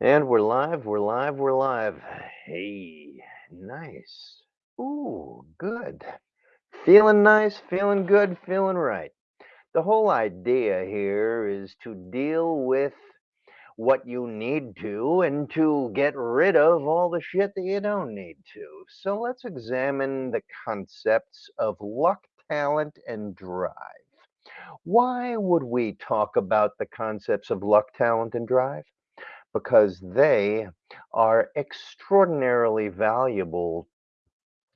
And we're live, we're live, we're live. Hey, nice. Ooh, good. Feeling nice, feeling good, feeling right. The whole idea here is to deal with what you need to and to get rid of all the shit that you don't need to. So let's examine the concepts of luck, talent, and drive. Why would we talk about the concepts of luck, talent, and drive? Because they are extraordinarily valuable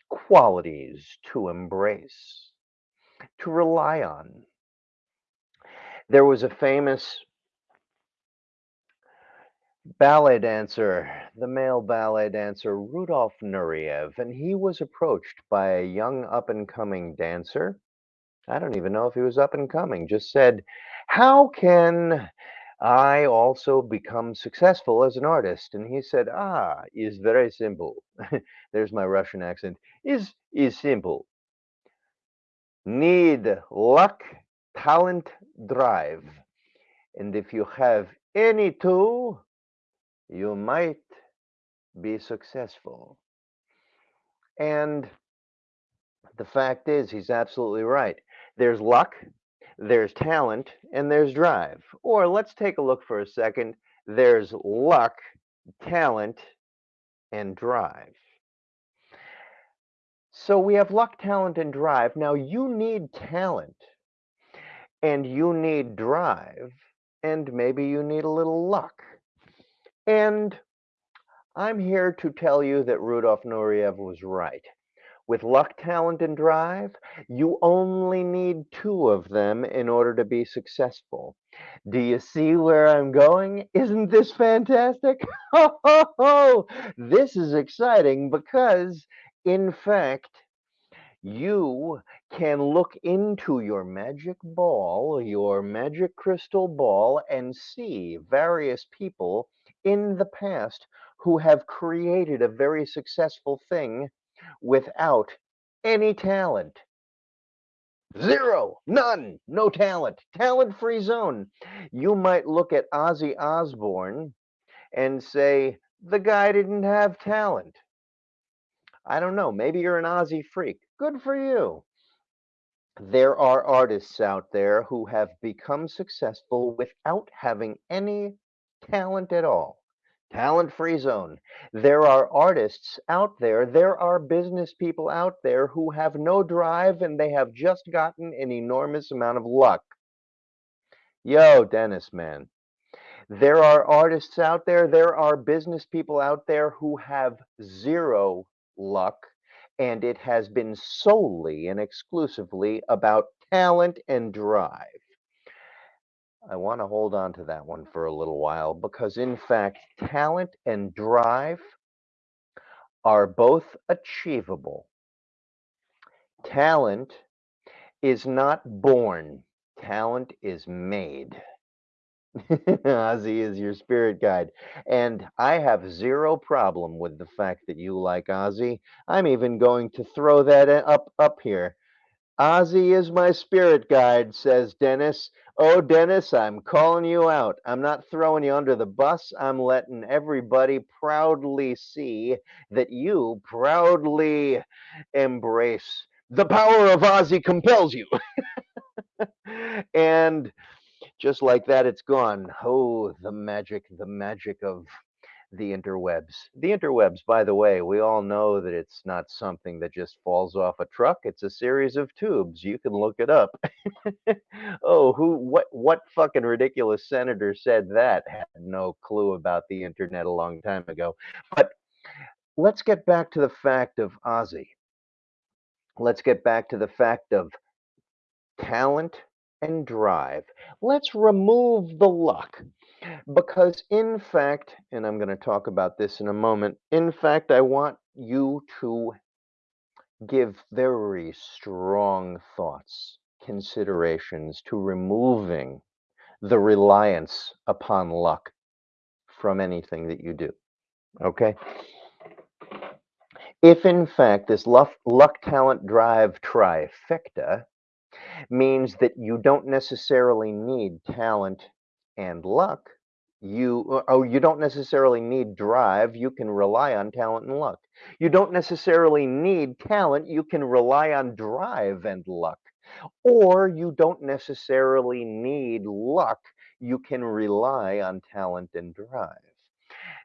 qualities to embrace, to rely on. There was a famous ballet dancer, the male ballet dancer Rudolf Nureyev, and he was approached by a young up and coming dancer. I don't even know if he was up and coming, just said, How can I also become successful as an artist. And he said, ah, is very simple. There's my Russian accent. Is is simple. Need luck, talent, drive. And if you have any two, you might be successful. And the fact is, he's absolutely right. There's luck, there's talent, and there's drive. Or let's take a look for a second. There's luck, talent, and drive. So we have luck, talent, and drive. Now you need talent, and you need drive, and maybe you need a little luck. And I'm here to tell you that Rudolf Nureyev was right. With luck, talent, and drive, you only need two of them in order to be successful. Do you see where I'm going? Isn't this fantastic? Ho, ho, ho! This is exciting because, in fact, you can look into your magic ball, your magic crystal ball, and see various people in the past who have created a very successful thing without any talent. Zero, none, no talent, talent free zone. You might look at Ozzy Osbourne and say, the guy didn't have talent. I don't know, maybe you're an Ozzy freak. Good for you. There are artists out there who have become successful without having any talent at all talent free zone. There are artists out there, there are business people out there who have no drive and they have just gotten an enormous amount of luck. Yo, Dennis, man. There are artists out there, there are business people out there who have zero luck, and it has been solely and exclusively about talent and drive. I want to hold on to that one for a little while because, in fact, talent and drive are both achievable. Talent is not born, talent is made. Ozzy is your spirit guide. And I have zero problem with the fact that you like Ozzy. I'm even going to throw that uh, up up here. Ozzy is my spirit guide, says Dennis. Oh, Dennis, I'm calling you out. I'm not throwing you under the bus. I'm letting everybody proudly see that you proudly embrace the power of Ozzy compels you. and just like that, it's gone. Oh, the magic, the magic of the interwebs. The interwebs, by the way, we all know that it's not something that just falls off a truck. It's a series of tubes. You can look it up. oh, who what what fucking ridiculous senator said that? Had no clue about the internet a long time ago. But let's get back to the fact of Ozzy. Let's get back to the fact of talent and drive. Let's remove the luck. Because, in fact, and I'm going to talk about this in a moment, in fact, I want you to give very strong thoughts, considerations to removing the reliance upon luck from anything that you do. Okay? If, in fact, this luck, talent drive trifecta means that you don't necessarily need talent and luck, you uh, oh you don't necessarily need drive you can rely on talent and luck. You don't necessarily need talent you can rely on drive and luck. Or you don't necessarily need luck you can rely on talent and drive.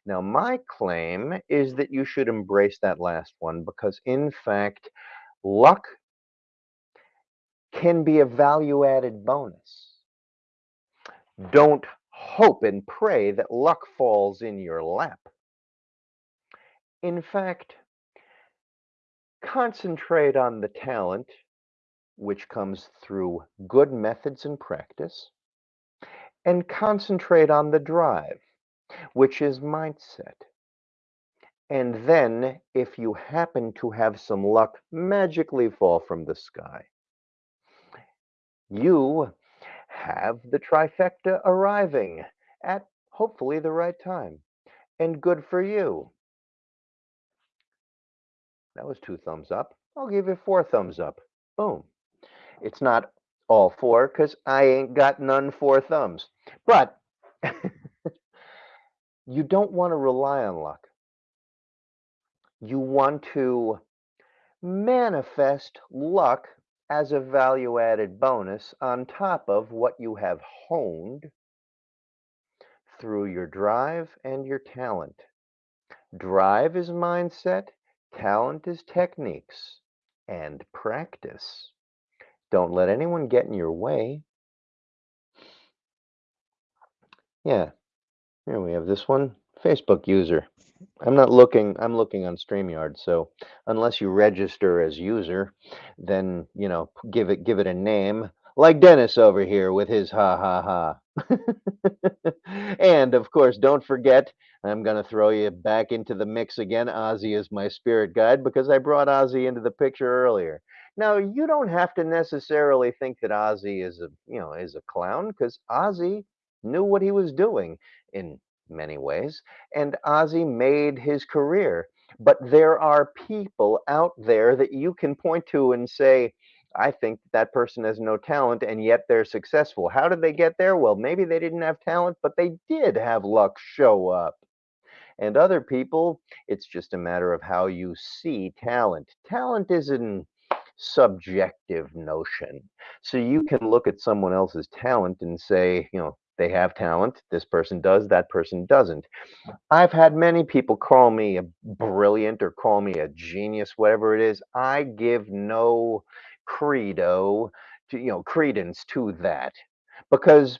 Now my claim is that you should embrace that last one because in fact luck can be a value added bonus don't hope and pray that luck falls in your lap. In fact, concentrate on the talent which comes through good methods and practice, and concentrate on the drive, which is mindset. And then, if you happen to have some luck magically fall from the sky, you have the trifecta arriving at hopefully the right time. And good for you. That was two thumbs up. I'll give you four thumbs up. Boom. It's not all four because I ain't got none four thumbs. But you don't want to rely on luck. You want to manifest luck as a value added bonus on top of what you have honed through your drive and your talent. Drive is mindset, talent is techniques, and practice. Don't let anyone get in your way. Yeah, here we have this one Facebook user. I'm not looking, I'm looking on StreamYard. So unless you register as user, then, you know, give it, give it a name like Dennis over here with his ha ha ha. and of course, don't forget, I'm going to throw you back into the mix again. Ozzy is my spirit guide because I brought Ozzy into the picture earlier. Now, you don't have to necessarily think that Ozzy is a, you know, is a clown because Ozzy knew what he was doing in many ways, and Ozzy made his career. But there are people out there that you can point to and say, I think that person has no talent and yet they're successful. How did they get there? Well, maybe they didn't have talent, but they did have luck show up. And other people, it's just a matter of how you see talent. Talent is an subjective notion. So you can look at someone else's talent and say, you know, they have talent. This person does, that person doesn't. I've had many people call me a brilliant or call me a genius, whatever it is. I give no credo to, you know, credence to that because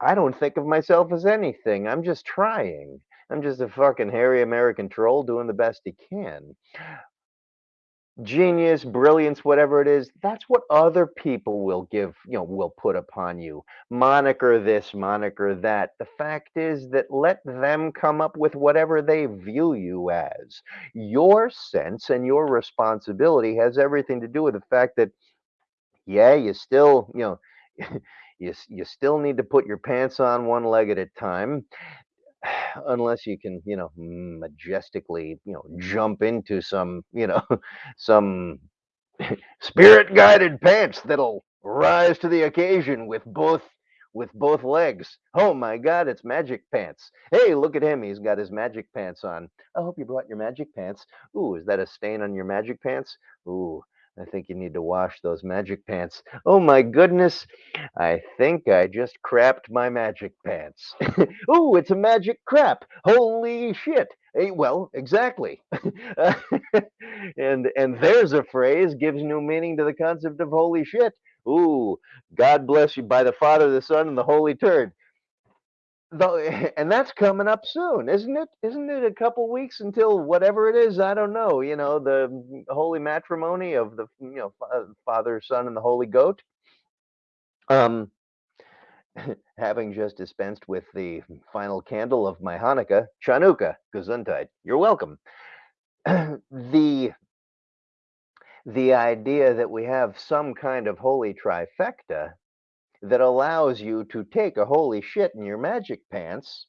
I don't think of myself as anything. I'm just trying. I'm just a fucking hairy American troll doing the best he can genius, brilliance, whatever it is, that's what other people will give, you know, will put upon you. Moniker this, moniker that. The fact is that let them come up with whatever they view you as. Your sense and your responsibility has everything to do with the fact that, yeah, you still, you know, you, you still need to put your pants on one leg at a time unless you can, you know, majestically, you know, jump into some, you know, some spirit guided pants that'll rise to the occasion with both with both legs. Oh my god, it's magic pants. Hey, look at him. He's got his magic pants on. I hope you brought your magic pants. Ooh, is that a stain on your magic pants? Ooh, I think you need to wash those magic pants. Oh my goodness. I think I just crapped my magic pants. oh, it's a magic crap. Holy shit. Hey, well, exactly. and and there's a phrase gives new meaning to the concept of holy shit. Ooh, God bless you by the Father, the Son, and the Holy Turd though and that's coming up soon isn't it? Isn't it a couple weeks until whatever it is? I don't know you know the holy matrimony of the you know father son and the holy goat. Um having just dispensed with the final candle of my hanukkah chanukah gesundheit. You're welcome. The the idea that we have some kind of holy trifecta that allows you to take a holy shit in your magic pants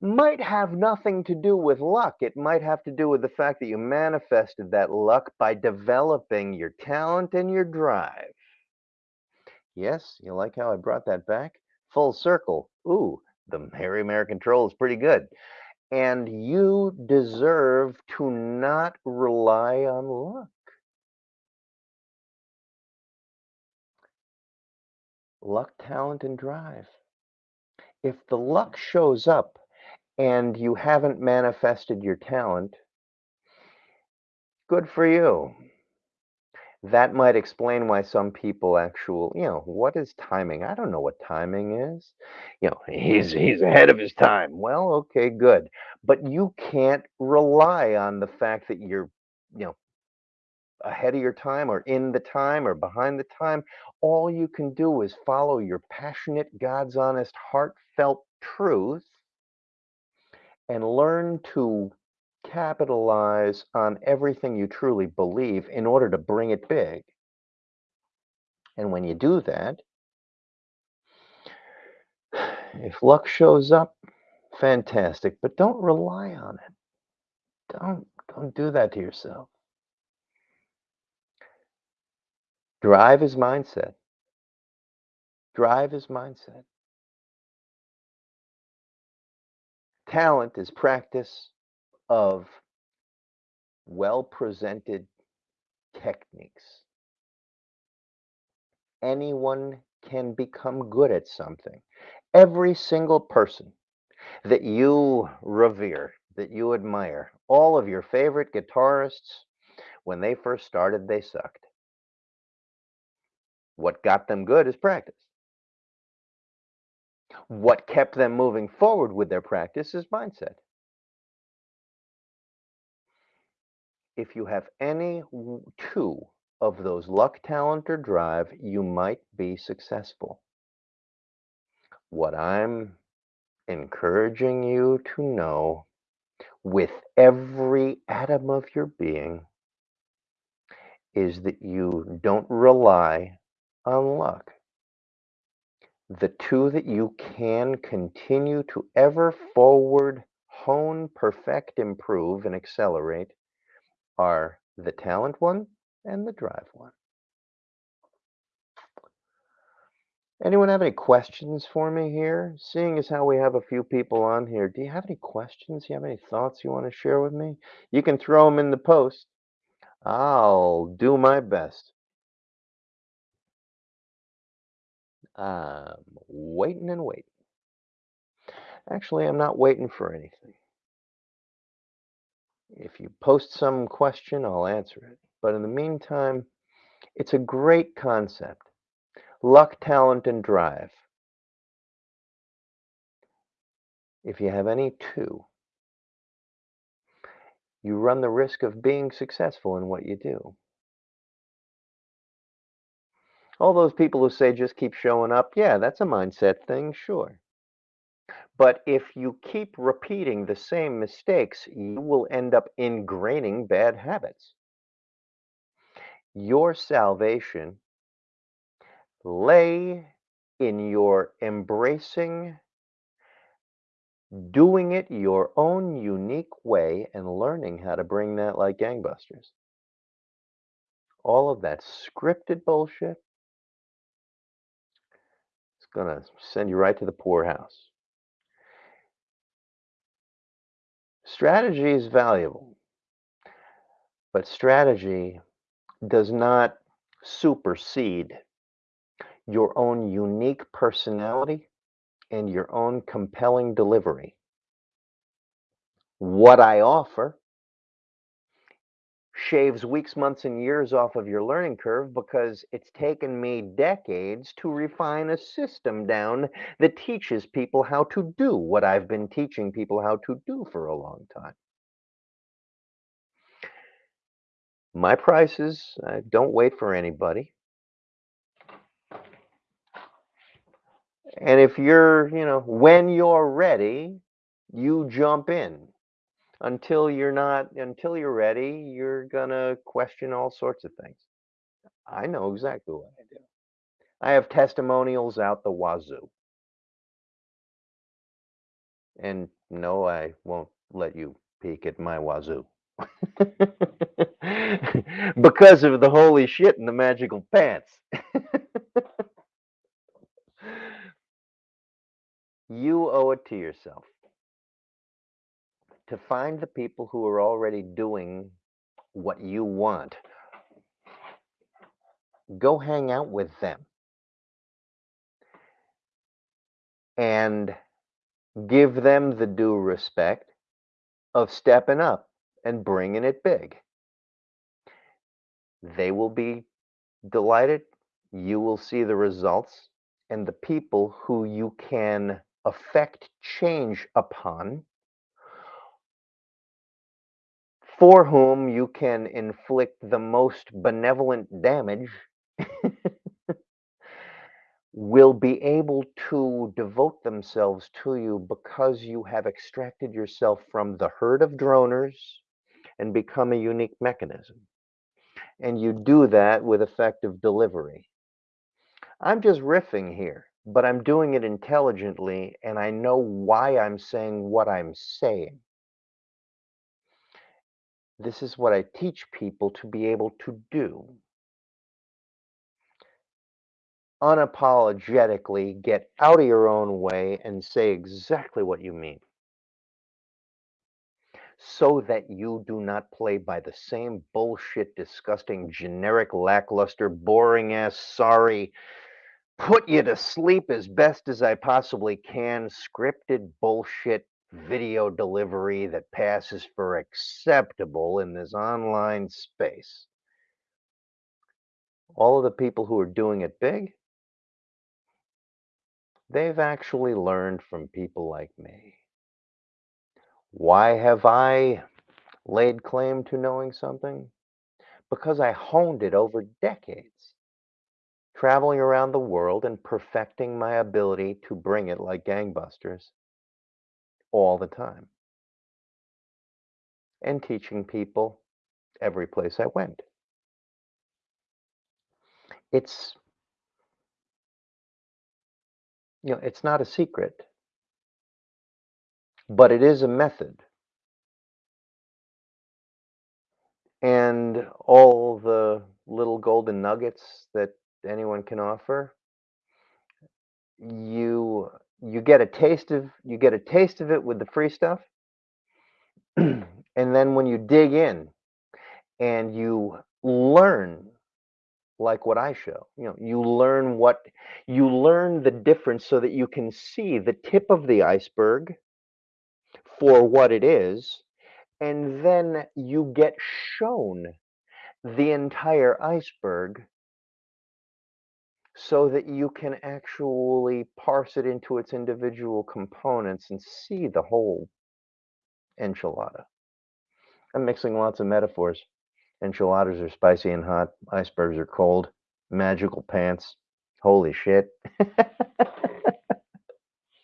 might have nothing to do with luck. It might have to do with the fact that you manifested that luck by developing your talent and your drive. Yes, you like how I brought that back? Full circle. Ooh, the Hairy American Troll is pretty good. And you deserve to not rely on luck. Luck, talent, and drive. If the luck shows up and you haven't manifested your talent, good for you. That might explain why some people actual you know, what is timing? I don't know what timing is. You know, he's he's ahead of his time. Well, okay, good. But you can't rely on the fact that you're, you know, ahead of your time or in the time or behind the time. All you can do is follow your passionate, God's honest, heartfelt truth and learn to capitalize on everything you truly believe in order to bring it big. And when you do that, if luck shows up, fantastic, but don't rely on it. Don't don't do that to yourself. Drive is mindset. Drive is mindset. Talent is practice of well presented techniques. Anyone can become good at something. Every single person that you revere, that you admire, all of your favorite guitarists, when they first started, they sucked. What got them good is practice. What kept them moving forward with their practice is mindset. If you have any two of those luck, talent, or drive, you might be successful. What I'm encouraging you to know with every atom of your being is that you don't rely on luck. The two that you can continue to ever forward, hone, perfect, improve, and accelerate are the talent one and the drive one. Anyone have any questions for me here? Seeing as how we have a few people on here, do you have any questions? Do you have any thoughts you want to share with me? You can throw them in the post. I'll do my best. I'm waiting and waiting. Actually, I'm not waiting for anything. If you post some question, I'll answer it. But in the meantime, it's a great concept. Luck, talent, and drive. If you have any two, you run the risk of being successful in what you do. All those people who say just keep showing up, yeah, that's a mindset thing, sure. But if you keep repeating the same mistakes, you will end up ingraining bad habits. Your salvation lay in your embracing, doing it your own unique way, and learning how to bring that like gangbusters. All of that scripted bullshit going to send you right to the poorhouse. Strategy is valuable, but strategy does not supersede your own unique personality and your own compelling delivery. What I offer shaves weeks, months, and years off of your learning curve because it's taken me decades to refine a system down that teaches people how to do what I've been teaching people how to do for a long time. My prices, I don't wait for anybody. And if you're, you know, when you're ready, you jump in. Until you're not, until you're ready, you're gonna question all sorts of things. I know exactly what I do. I have testimonials out the wazoo. And no, I won't let you peek at my wazoo. because of the holy shit and the magical pants. You owe it to yourself to find the people who are already doing what you want. Go hang out with them and give them the due respect of stepping up and bringing it big. They will be delighted. You will see the results. And the people who you can affect change upon, for whom you can inflict the most benevolent damage, will be able to devote themselves to you because you have extracted yourself from the herd of droners and become a unique mechanism. And you do that with effective delivery. I'm just riffing here, but I'm doing it intelligently and I know why I'm saying what I'm saying. This is what I teach people to be able to do. Unapologetically get out of your own way and say exactly what you mean so that you do not play by the same bullshit, disgusting, generic, lackluster, boring ass, sorry, put you to sleep as best as I possibly can, scripted bullshit video delivery that passes for acceptable in this online space. All of the people who are doing it big, they've actually learned from people like me. Why have I laid claim to knowing something? Because I honed it over decades, traveling around the world and perfecting my ability to bring it like gangbusters all the time, and teaching people every place I went. It's you know, it's not a secret, but it is a method. And all the little golden nuggets that anyone can offer, you you get a taste of you get a taste of it with the free stuff. and then when you dig in and you learn like what I show. You know, you learn what you learn the difference so that you can see the tip of the iceberg for what it is, and then you get shown the entire iceberg so that you can actually parse it into its individual components and see the whole enchilada. I'm mixing lots of metaphors. Enchiladas are spicy and hot. Icebergs are cold. Magical pants. Holy shit.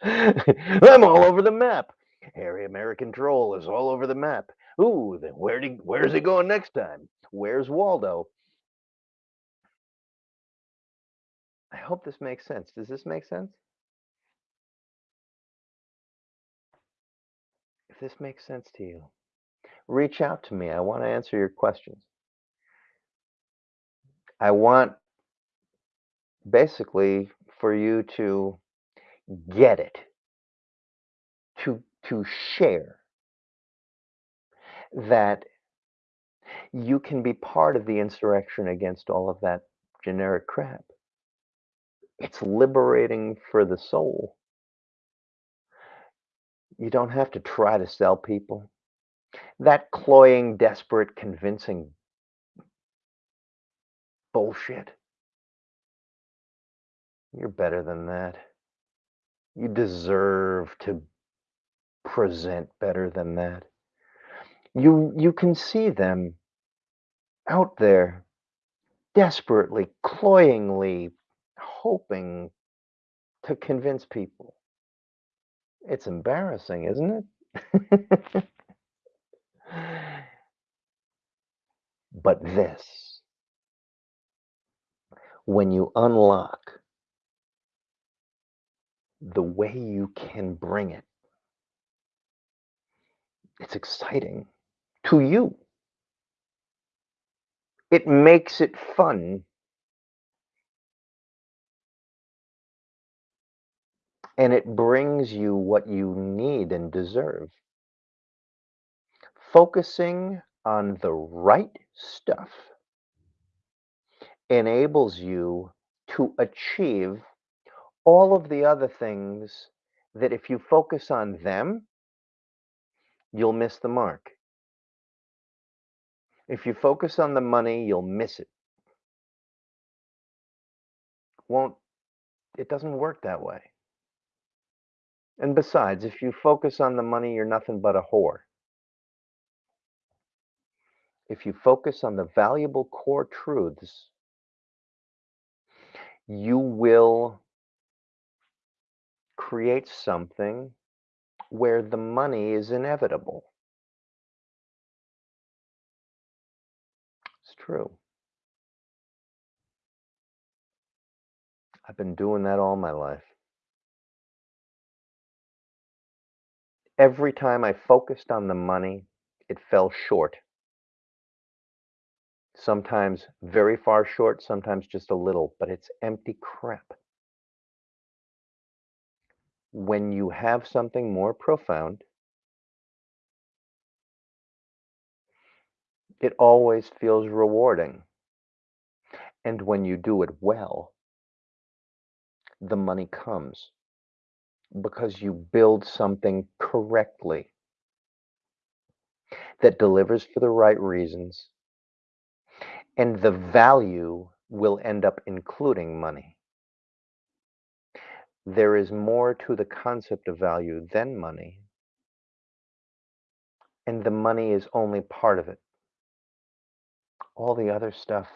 I'm all over the map. Hairy American Troll is all over the map. Ooh, then where do, where's he going next time? Where's Waldo? I hope this makes sense. Does this make sense? If this makes sense to you, reach out to me. I want to answer your questions. I want basically for you to get it, to to share that you can be part of the insurrection against all of that generic crap. It's liberating for the soul. You don't have to try to sell people. That cloying, desperate, convincing bullshit. You're better than that. You deserve to present better than that. You you can see them out there desperately, cloyingly hoping to convince people. It's embarrassing, isn't it? but this, when you unlock the way you can bring it, it's exciting to you. It makes it fun and it brings you what you need and deserve. Focusing on the right stuff enables you to achieve all of the other things that if you focus on them, you'll miss the mark. If you focus on the money, you'll miss it. Won't it doesn't work that way. And besides, if you focus on the money, you're nothing but a whore. If you focus on the valuable core truths, you will create something where the money is inevitable. It's true. I've been doing that all my life. Every time I focused on the money, it fell short. Sometimes very far short, sometimes just a little, but it's empty crap. When you have something more profound, it always feels rewarding. And when you do it well, the money comes because you build something correctly that delivers for the right reasons and the value will end up including money. There is more to the concept of value than money, and the money is only part of it. All the other stuff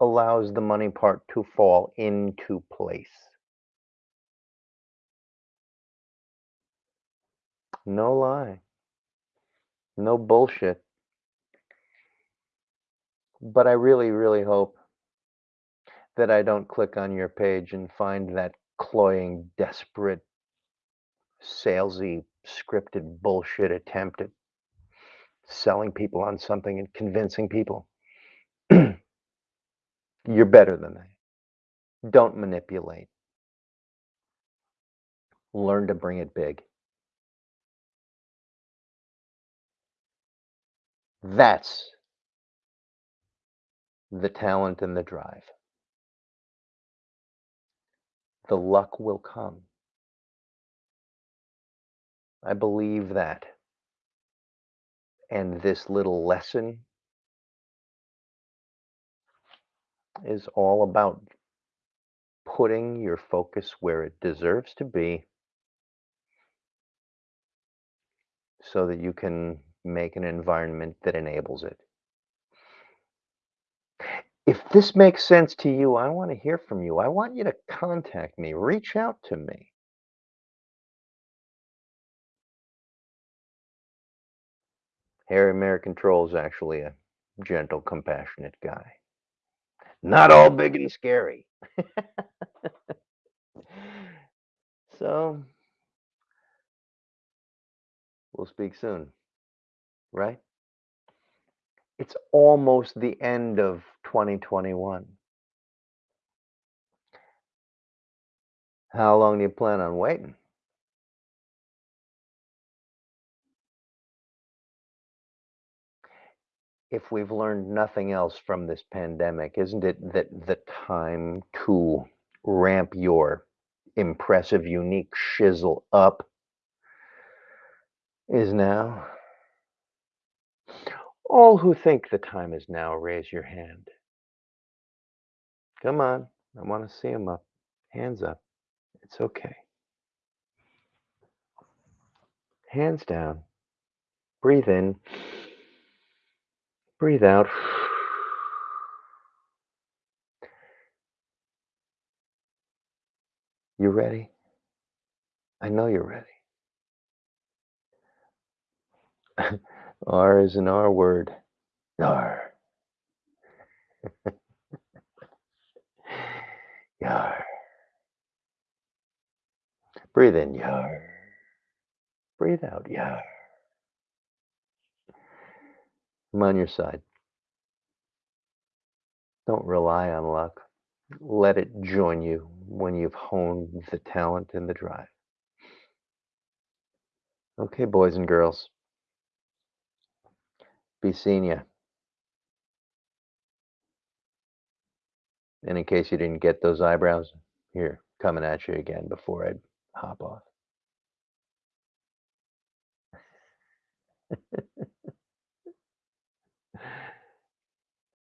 allows the money part to fall into place. No lie. No bullshit. But I really, really hope that I don't click on your page and find that cloying, desperate, salesy, scripted bullshit attempt at selling people on something and convincing people. You're better than that. Don't manipulate. Learn to bring it big. That's the talent and the drive. The luck will come. I believe that. And this little lesson is all about putting your focus where it deserves to be so that you can make an environment that enables it. If this makes sense to you, I want to hear from you. I want you to contact me, reach out to me. Hairy American Troll is actually a gentle, compassionate guy. Not all big and scary. so, we'll speak soon right? It's almost the end of 2021. How long do you plan on waiting? If we've learned nothing else from this pandemic, isn't it that the time to ramp your impressive, unique shizzle up is now? All who think the time is now, raise your hand. Come on, I want to see them up. Hands up. It's okay. Hands down. Breathe in. Breathe out. You ready? I know you're ready. R is an R word. Yar. Yar. Breathe in, yar. Breathe out, yar. I'm on your side. Don't rely on luck. Let it join you when you've honed the talent and the drive. Okay, boys and girls. Be seeing you. And in case you didn't get those eyebrows, here, coming at you again before I hop off.